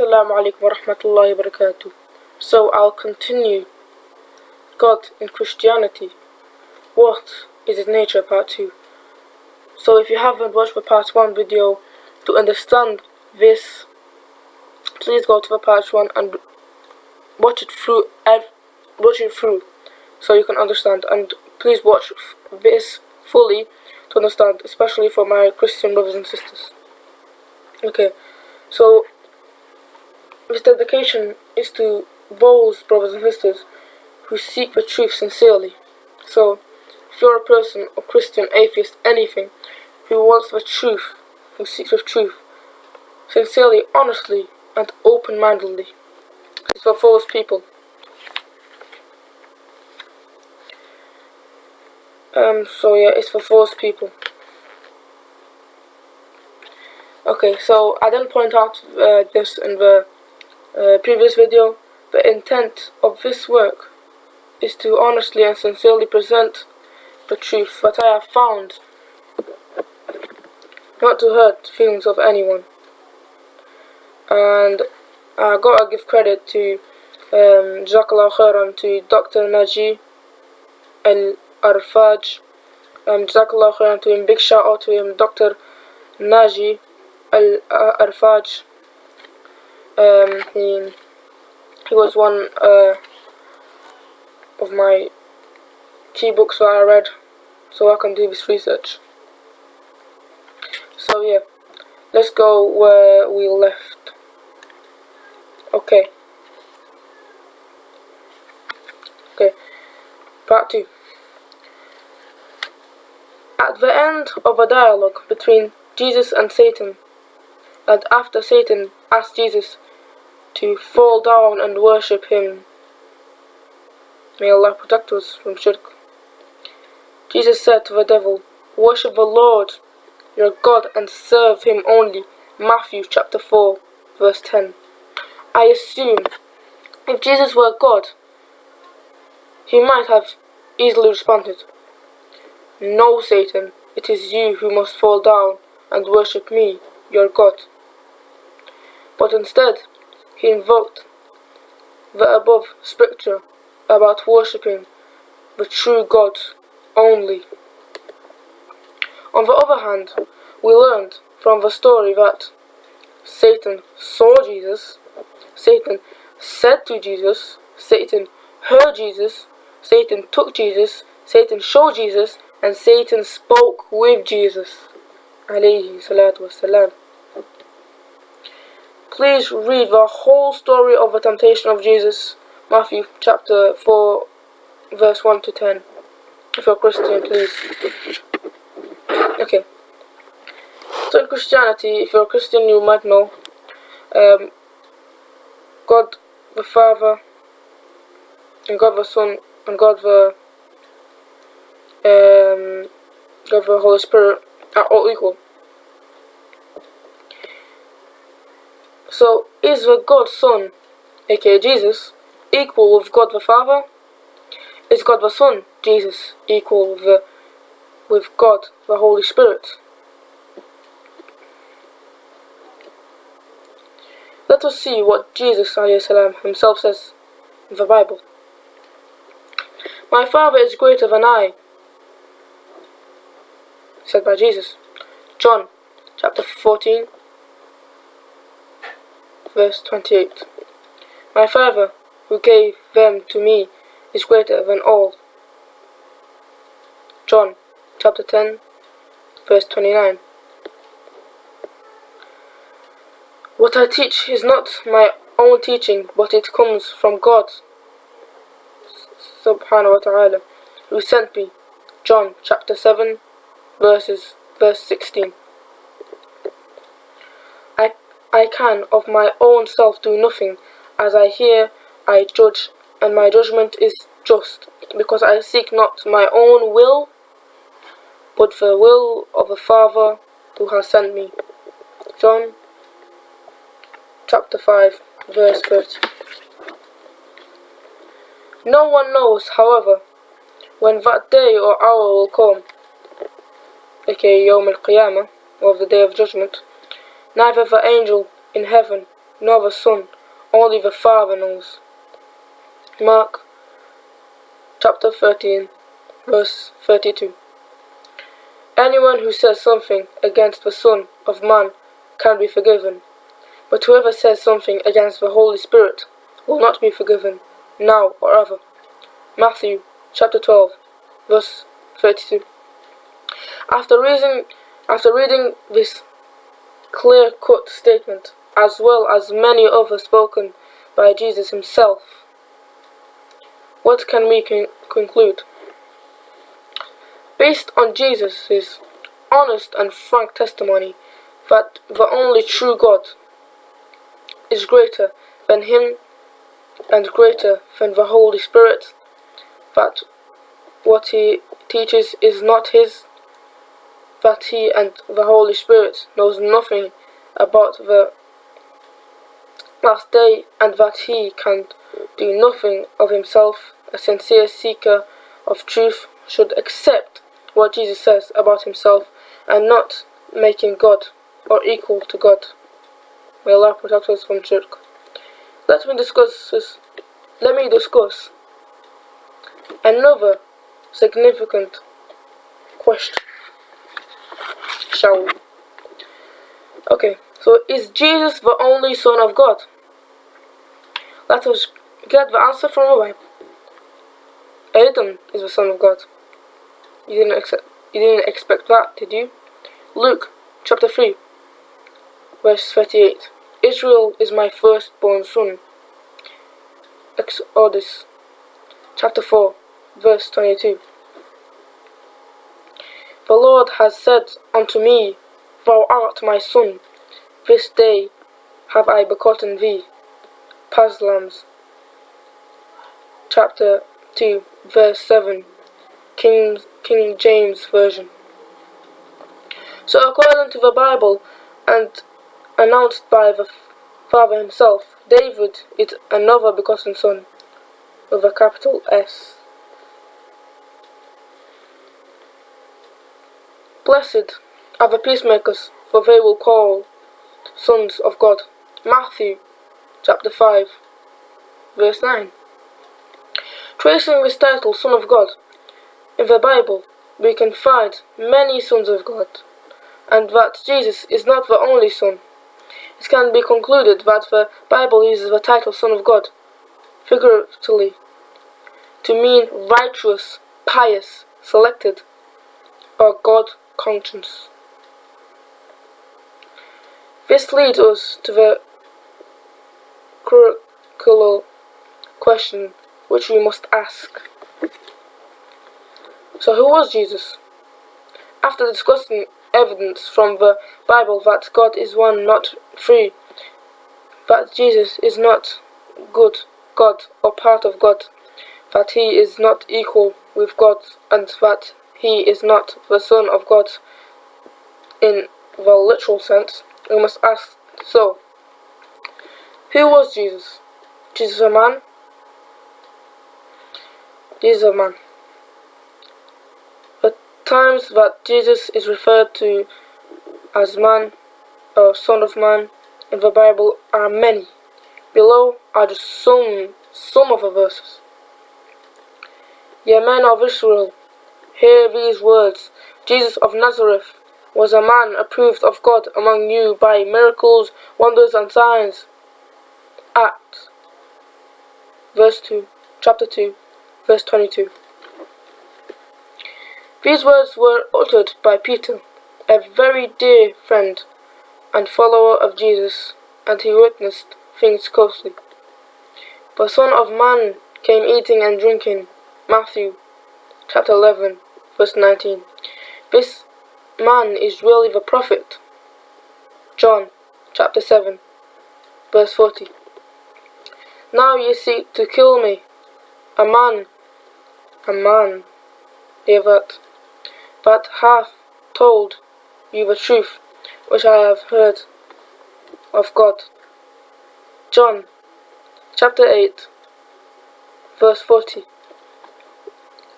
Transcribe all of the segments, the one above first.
Assalamu alaikum. So I'll continue. God in Christianity. What is its nature? Part 2. So if you haven't watched the part 1 video to understand this, please go to the part 1 and watch it through, watch it through so you can understand. And please watch this fully to understand, especially for my Christian brothers and sisters. Okay, so this dedication is to those brothers and sisters who seek the truth sincerely. So, if you're a person, a Christian, atheist, anything, who wants the truth, who seeks the truth, sincerely, honestly, and open-mindedly, it's for those people. Um, so yeah, it's for those people. Okay, so I didn't point out uh, this in the uh, previous video. The intent of this work is to honestly and sincerely present the truth that I have found, not to hurt feelings of anyone. And I gotta give credit to um, to Dr. Naji Al Arfaj. Um, Jazakallah Khairan to him, big shout out to him, Dr. Naji Al Arfaj. Um, he, he was one uh, of my key books that I read so I can do this research. So yeah, let's go where we left. Okay. Okay, part 2. At the end of a dialogue between Jesus and Satan, and after Satan asked Jesus to fall down and worship him. May Allah protect us from shirk. Jesus said to the devil, Worship the Lord your God and serve him only. Matthew chapter 4 verse 10. I assume if Jesus were God, he might have easily responded, No, Satan, it is you who must fall down and worship me, your God. But instead, he invoked the above scripture about worshipping the true God only. On the other hand, we learned from the story that Satan saw Jesus, Satan said to Jesus, Satan heard Jesus, Satan took Jesus, Satan showed Jesus, and Satan spoke with Jesus. Alayhi salatu wasalam. Please read the whole story of the temptation of Jesus, Matthew chapter 4, verse 1 to 10. If you're a Christian, please. Okay. So in Christianity, if you're a Christian, you might know um, God the Father, and God the Son, and God the um, God the Holy Spirit are all equal. So, is the God Son, aka Jesus, equal with God the Father? Is God the Son, Jesus, equal with, the, with God the Holy Spirit? Let us see what Jesus salam, himself says in the Bible. My Father is greater than I, said by Jesus. John chapter 14 verse 28. My Father, who gave them to me, is greater than all. John chapter 10, verse 29. What I teach is not my own teaching, but it comes from God, subhanahu wa ta'ala, who sent me. John chapter 7, verses, verse 16. I can of my own self do nothing. As I hear, I judge, and my judgment is just, because I seek not my own will, but the will of the Father who has sent me. John chapter 5, verse 30. No one knows, however, when that day or hour will come, aka Yawm al-Qiyamah, or the day of judgment, neither the angel in heaven nor the Son, only the Father knows. Mark chapter 13, verse 32. Anyone who says something against the Son of Man can be forgiven, but whoever says something against the Holy Spirit will not be forgiven, now or ever. Matthew chapter 12, verse 32. After reading, after reading this clear-cut statement, as well as many others spoken by Jesus himself, what can we con conclude? Based on Jesus' honest and frank testimony that the only true God is greater than him and greater than the Holy Spirit, that what he teaches is not his, that he and the Holy Spirit knows nothing about the last day and that he can do nothing of himself, a sincere seeker of truth should accept what Jesus says about himself and not make him God or equal to God. May Allah protect us from shirk. Let me discuss this. Let me discuss another significant question. Shall we? Okay, so is Jesus the only Son of God? Let us get the answer from the Bible. Adam is the Son of God. You didn't accept, you didn't expect that, did you? Luke chapter 3 verse 38 Israel is my firstborn son. Exodus chapter 4 verse 22 The Lord has said unto me, Thou art my son, this day have I begotten thee. Psalms chapter 2 verse 7 King, King James Version. So according to the Bible and announced by the Father himself, David is another begotten son with a capital S. Blessed are the peacemakers, for they will call sons of God. Matthew chapter 5 verse 9. Tracing this title, Son of God, in the Bible, we can find many sons of God, and that Jesus is not the only Son. It can be concluded that the Bible uses the title Son of God, figuratively, to mean righteous, pious, selected, or God conscious. This leads us to the critical question which we must ask. So who was Jesus? After discussing evidence from the Bible that God is one, not three, that Jesus is not good God or part of God, that he is not equal with God, and that he is not the Son of God in the literal sense, we must ask so, who was Jesus? Jesus a man? Jesus a man The times that Jesus is referred to as man or son of man in the Bible are many. Below are just some, some of the verses. Ye men of Israel, hear these words. Jesus of Nazareth was a man approved of God among you by miracles, wonders, and signs. Acts, verse 2, chapter 2, verse 22. These words were uttered by Peter, a very dear friend and follower of Jesus, and he witnessed things closely. The Son of Man came eating and drinking. Matthew chapter 11, verse 19. This man is really the prophet. John chapter 7, verse 40. Now ye seek to kill me, a man, a man, hear that but hath told you the truth which I have heard of God. John chapter 8 verse 40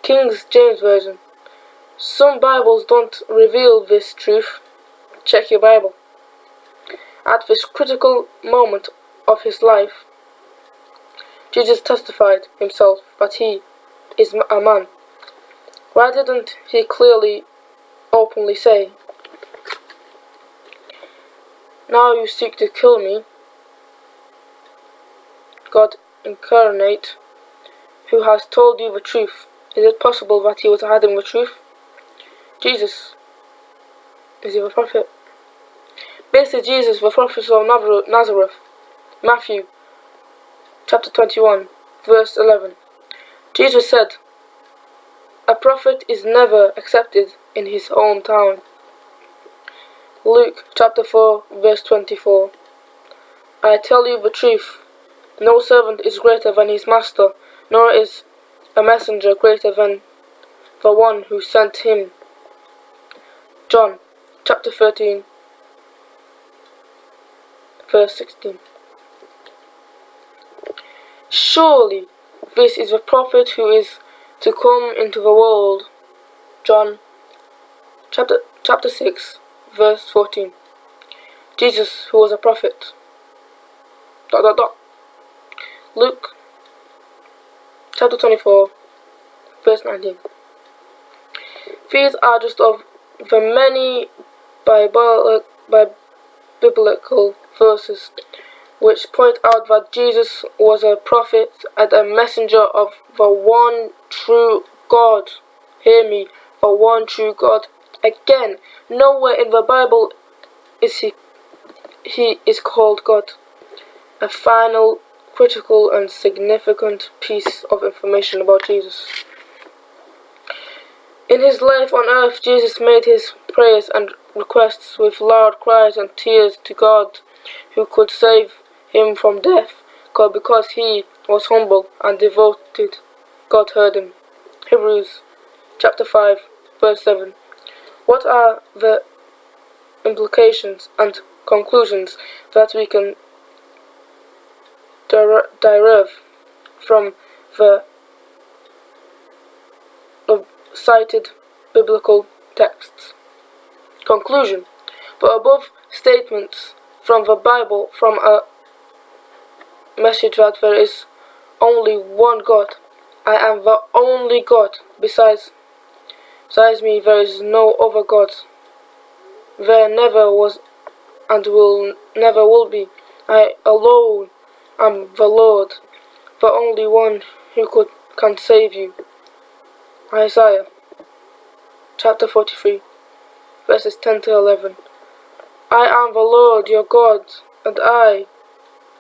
King's James Version Some Bibles don't reveal this truth. Check your Bible. At this critical moment of his life, Jesus testified himself that he is a man. Why didn't he clearly, openly say, Now you seek to kill me, God incarnate, who has told you the truth? Is it possible that he was hiding the truth? Jesus, is he the prophet? Basically, Jesus, the prophet of Nazareth, Matthew chapter 21, verse 11. Jesus said, A prophet is never accepted in his hometown. Luke chapter 4, verse 24. I tell you the truth, no servant is greater than his master, nor is a messenger greater than the one who sent him. John chapter 13, verse 16. Surely this is the prophet who is to come into the world. John chapter chapter 6 verse 14. Jesus who was a prophet. Dot dot dot. Luke chapter 24 verse 19. These are just of the many biblical verses which point out that Jesus was a prophet and a messenger of the one true God. Hear me, the one true God. Again, nowhere in the Bible is he he is called God. A final, critical and significant piece of information about Jesus. In his life on earth, Jesus made his prayers and requests with loud cries and tears to God, who could save him from death, because he was humble and devoted. God heard him. Hebrews chapter 5 verse 7. What are the implications and conclusions that we can derive from the cited biblical texts? Conclusion. The above statements from the Bible from a message that there is only one God. I am the only God. Besides, besides me, there is no other God. There never was and will never will be. I alone am the Lord, the only one who could can save you. Isaiah chapter 43 verses 10 to 11. I am the Lord your God, and I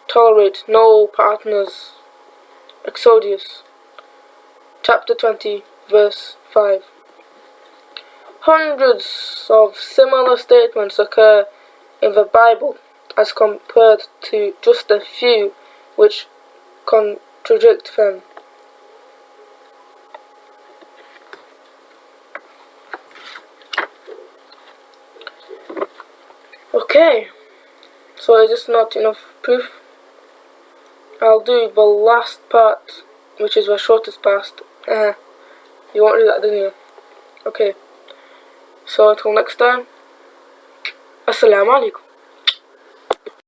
tolerate no partners. Exodus chapter 20 verse 5. Hundreds of similar statements occur in the Bible as compared to just a few which contradict them. Okay, so is this not enough proof? I'll do the last part, which is the shortest part. Uh, you won't do that, didn't you? Okay. So until next time, Assalamu alaikum.